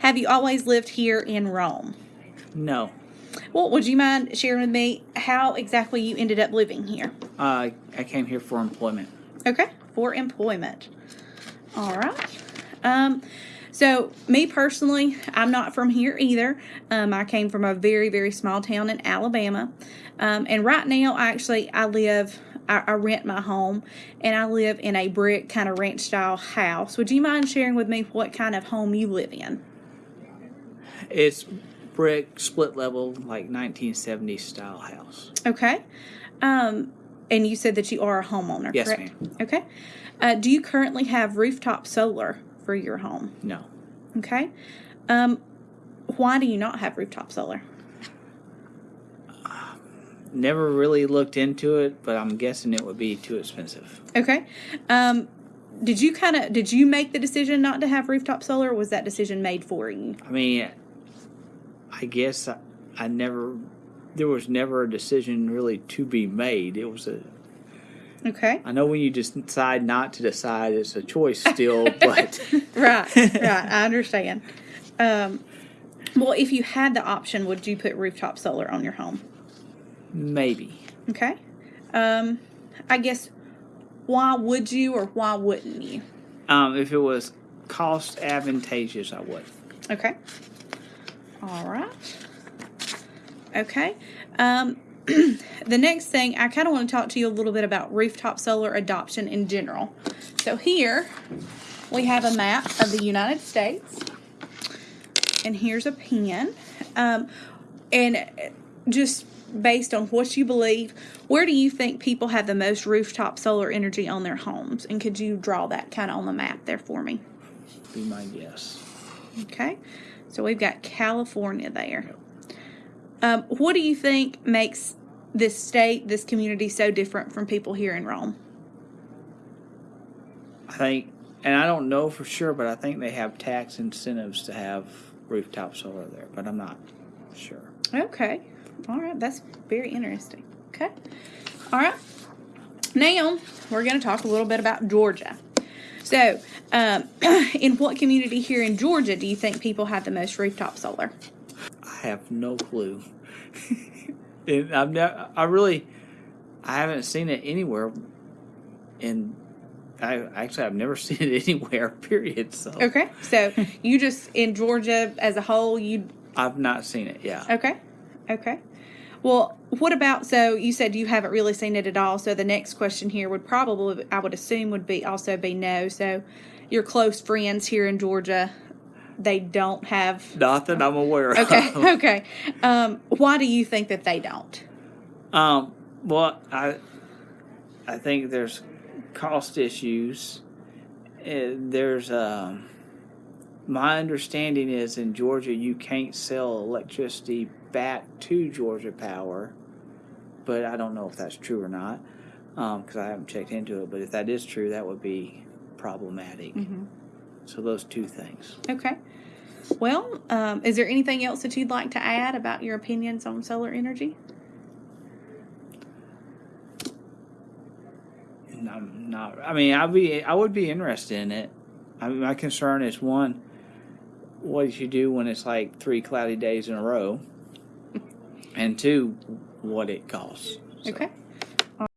Have you always lived here in Rome? No. Well, would you mind sharing with me how exactly you ended up living here? Uh, I came here for employment. Okay, for employment. All right. Um, so me personally, I'm not from here either. Um, I came from a very, very small town in Alabama. Um, and right now, actually, I live, I, I rent my home and I live in a brick kind of ranch style house. Would you mind sharing with me what kind of home you live in? It's brick, split level, like 1970s style house. Okay. Um, and you said that you are a homeowner, Yes, correct? ma'am. Okay. Uh, do you currently have rooftop solar for your home? No. Okay. Um, why do you not have rooftop solar? Never really looked into it, but I'm guessing it would be too expensive. Okay. Um, did you kind of did you make the decision not to have rooftop solar, or was that decision made for you? I mean, I guess I, I never, there was never a decision really to be made. It was a, Okay. I know when you just decide not to decide, it's a choice still, but Right. right. I understand. Um, well, if you had the option, would you put rooftop solar on your home? maybe. Okay. Um, I guess why would you or why wouldn't you? Um, if it was cost advantageous, I would. Okay. All right. Okay. Um, the next thing, I kind of want to talk to you a little bit about rooftop solar adoption in general. So here we have a map of the United States, and here's a pen. Um, and just based on what you believe, where do you think people have the most rooftop solar energy on their homes? And could you draw that kind of on the map there for me? Be my guess. Okay, so we've got California there. Um, what do you think makes this state, this community, so different from people here in Rome? I think, and I don't know for sure, but I think they have tax incentives to have rooftop solar there, but I'm not sure. Okay, all right, that's very interesting. Okay, all right. Now we're going to talk a little bit about Georgia. So, um, in what community here in Georgia do you think people have the most rooftop solar? I have no clue. and I've never, I really, I haven't seen it anywhere. And I actually, I've never seen it anywhere. Period. So Okay, so you just in Georgia as a whole, you I've not seen it. Yeah. Okay. Okay. Well, what about so you said you haven't really seen it at all. So the next question here would probably I would assume would be also be no. So your close friends here in Georgia, they don't have Nothing I'm aware of. Okay. Okay. Um, why do you think that they don't? Um, well, I, I think there's cost issues. Uh, there's um, my understanding is in Georgia you can't sell electricity back to Georgia Power, but I don't know if that's true or not because I haven't checked into it. But if that is true, that would be problematic. So those two things. Okay. Well, um, is there anything else that you'd like to add about your opinions on solar energy? I'm not. I mean, I'd be. I would be interested in it. I mean, my concern is one, what did you do when it's like three cloudy days in a row, and two, what it costs. So, Okay.